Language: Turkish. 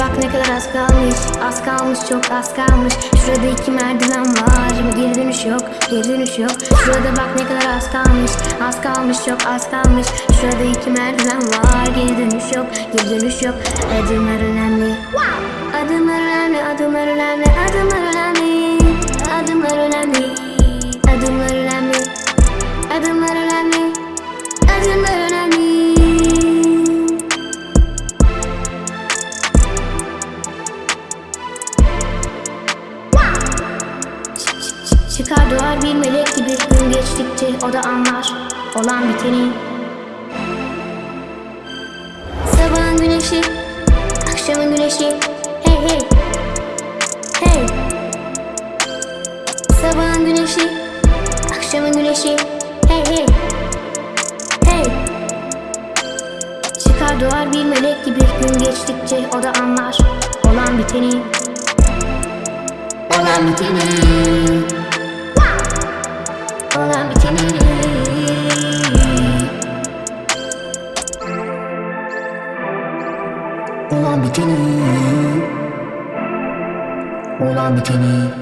ne kadar az kalmış Az kalmış çok az kalmış. Şurada iki merdiven var Geri dönüş yok geri dönüş yok. Şurada bak ne kadar az kalmış Az kalmış çok az kalmış. Şurada iki merdiven var Geri dönüş yok geri dönüş yok. Adımlar önemli. Adımlar önemli adımlar önemli Adımlar önemli Çıkar doğar bir melek gibi. Gün geçtikçe o da anlar olan biteni. Sabahın güneşi, akşamın güneşi. Hey hey. Hey. Sabahın güneşi, akşamın güneşi. Hey hey. Hey. Çıkar doğar bir melek gibi. Gün geçtikçe o da anlar olan biteni. Olan biteni Olan biteni. Olan biteni